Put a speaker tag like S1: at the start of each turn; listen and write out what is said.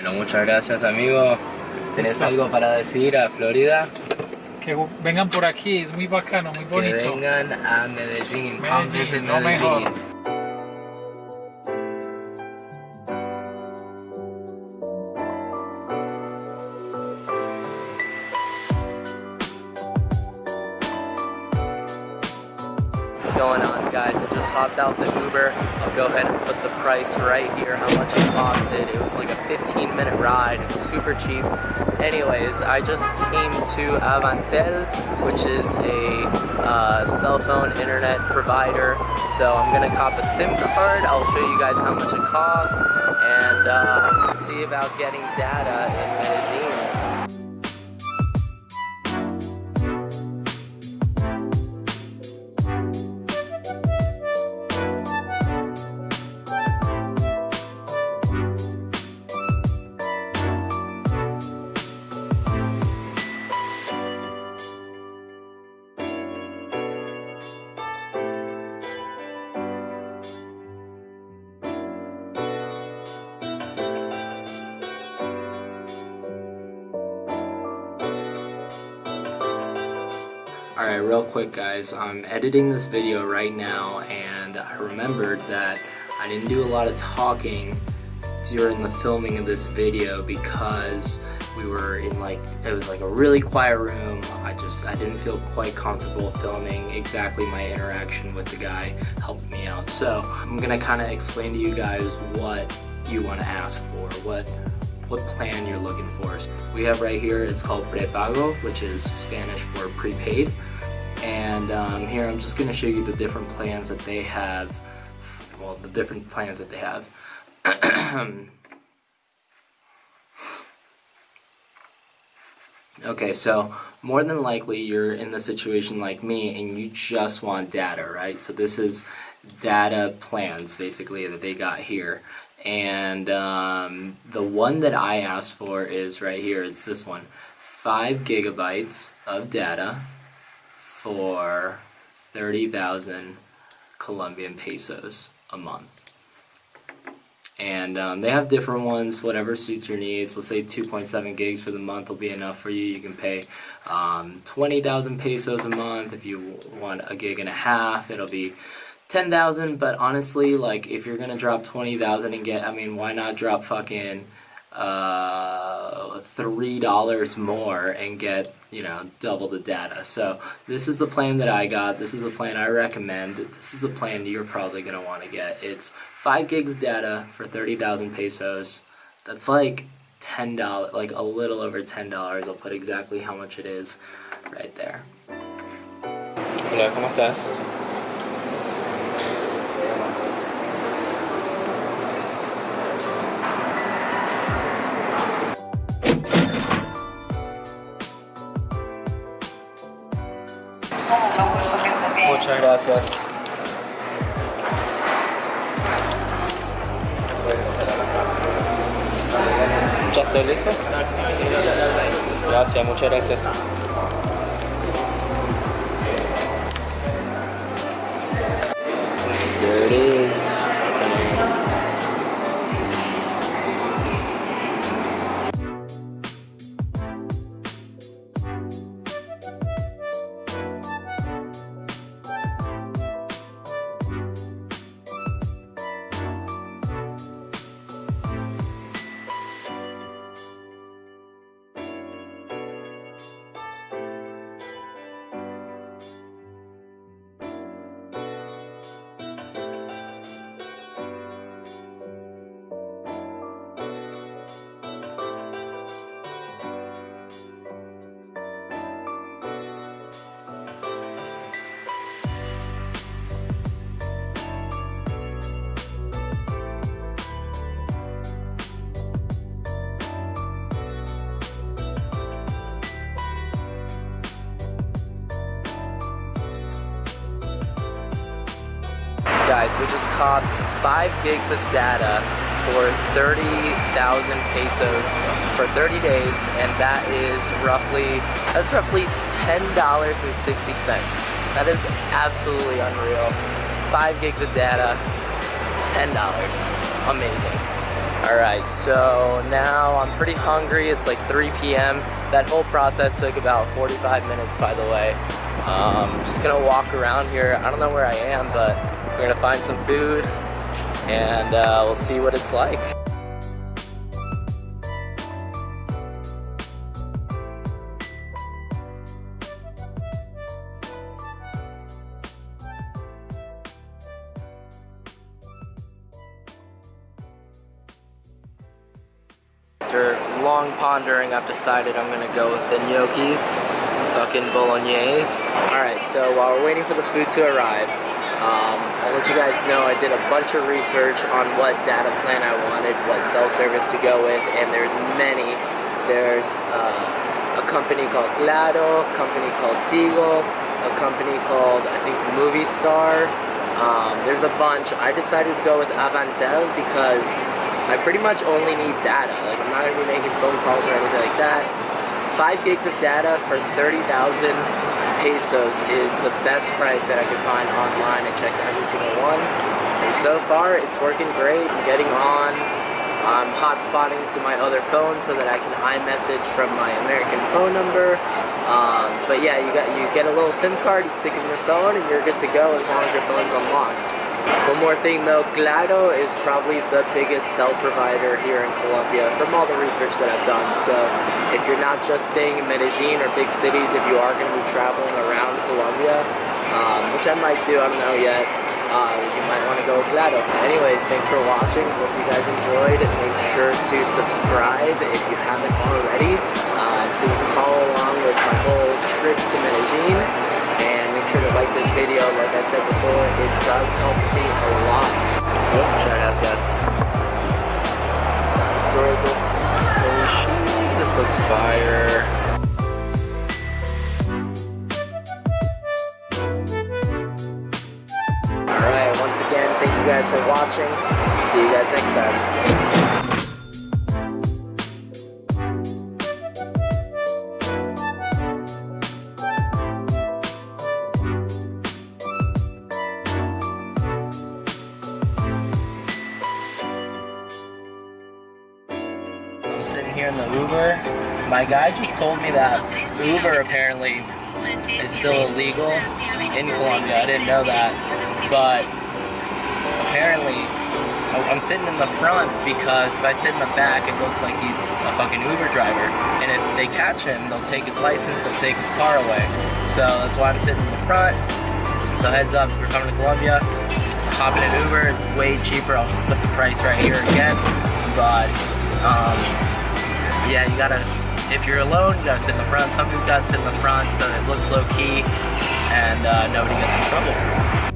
S1: Bueno, muchas gracias amigo. ¿Tenés algo para decir a Florida?
S2: Que vengan por aquí, es muy bacano, muy bonito.
S1: Que vengan a Medellín.
S2: Medellín,
S1: visit
S2: no mejor.
S1: Just hopped out the Uber. I'll go ahead and put the price right here, how much it costed. It was like a 15 minute ride, it was super cheap. Anyways, I just came to Avantel, which is a uh, cell phone internet provider. So I'm gonna cop a SIM card. I'll show you guys how much it costs and uh, see about getting data Alright, real quick guys, I'm editing this video right now and I remembered that I didn't do a lot of talking during the filming of this video because we were in like, it was like a really quiet room. I just, I didn't feel quite comfortable filming exactly my interaction with the guy helping me out. So I'm gonna kind of explain to you guys what you want to ask for, what what plan you're looking for. We have right here, it's called prepago, which is Spanish for prepaid. And um, here I'm just going to show you the different plans that they have, well, the different plans that they have. Okay, so more than likely you're in the situation like me and you just want data, right? So this is data plans basically that they got here. And um, the one that I asked for is right here, it's this one. 5 gigabytes of data for 30,000 Colombian pesos a month. And um, they have different ones whatever suits your needs. Let's say 2.7 gigs for the month will be enough for you. You can pay um, 20,000 pesos a month. If you want a gig and a half it'll be 10,000 but honestly like if you're gonna drop 20,000 and get I mean why not drop fucking uh, three dollars more and get you know double the data? So this is the plan that I got. This is a plan I recommend. This is the plan you're probably gonna want to get. It's 5 gigs data for 30,000 pesos. That's like ten dollars like a little over ten dollars. I'll put exactly how much it is right there. Hola, ¿cómo estás? Muchas gracias. ¿Ya estoy listo? Gracias, muchas gracias. Guys, we just copped 5 gigs of data for 30,000 pesos for 30 days, and that is roughly, that's roughly $10.60. That is absolutely unreal. 5 gigs of data, $10. Amazing. Alright, so now I'm pretty hungry. It's like 3 p.m. That whole process took about 45 minutes, by the way. Um, just gonna walk around here. I don't know where I am, but we're gonna find some food and uh, we'll see what it's like. After long pondering, I've decided I'm gonna go with the gnocchis, fucking bolognese. Alright, so while we're waiting for the food to arrive, um, I'll let you guys know I did a bunch of research on what data plan I wanted, what cell service to go with, and there's many. There's uh, a company called Claro, a company called Tigo, a company called, I think, Movistar. Um, there's a bunch. I decided to go with Avantel because I pretty much only need data. Like I'm not gonna be making phone calls or anything like that. Five gigs of data for 30,000 pesos is the best price that I could find online. I checked every single one. And so far, it's working great. I'm getting on. I'm hotspotting to my other phone so that I can iMessage from my American phone number. Um, but yeah, you got you get a little SIM card, you stick it in your phone, and you're good to go as long as your phone's unlocked. One more thing though, Claro is probably the biggest cell provider here in Colombia from all the research that I've done. So if you're not just staying in Medellin or big cities, if you are going to be traveling around Colombia, um, which I might do, I don't know yet, uh, you might want to go with Claro. Anyways, thanks for watching. Hope you guys enjoyed. Make sure to subscribe if you haven't already, uh, so you can follow along with my whole trip to Medellin sure to like this video. Like I said before, it does help me a lot. So, try it out, guys. This looks fire. Alright, once again, thank you guys for watching. See you guys next time. Sitting here in the Uber. My guy just told me that Uber apparently is still illegal in Colombia. I didn't know that. But apparently, I'm sitting in the front because if I sit in the back, it looks like he's a fucking Uber driver. And if they catch him, they'll take his license, they'll take his car away. So that's why I'm sitting in the front. So heads up, if you're coming to Colombia, hop in an Uber. It's way cheaper. I'll put the price right here again. But um, yeah, you gotta. If you're alone, you gotta sit in the front. Somebody's gotta sit in the front so it looks low key and uh, nobody gets in trouble.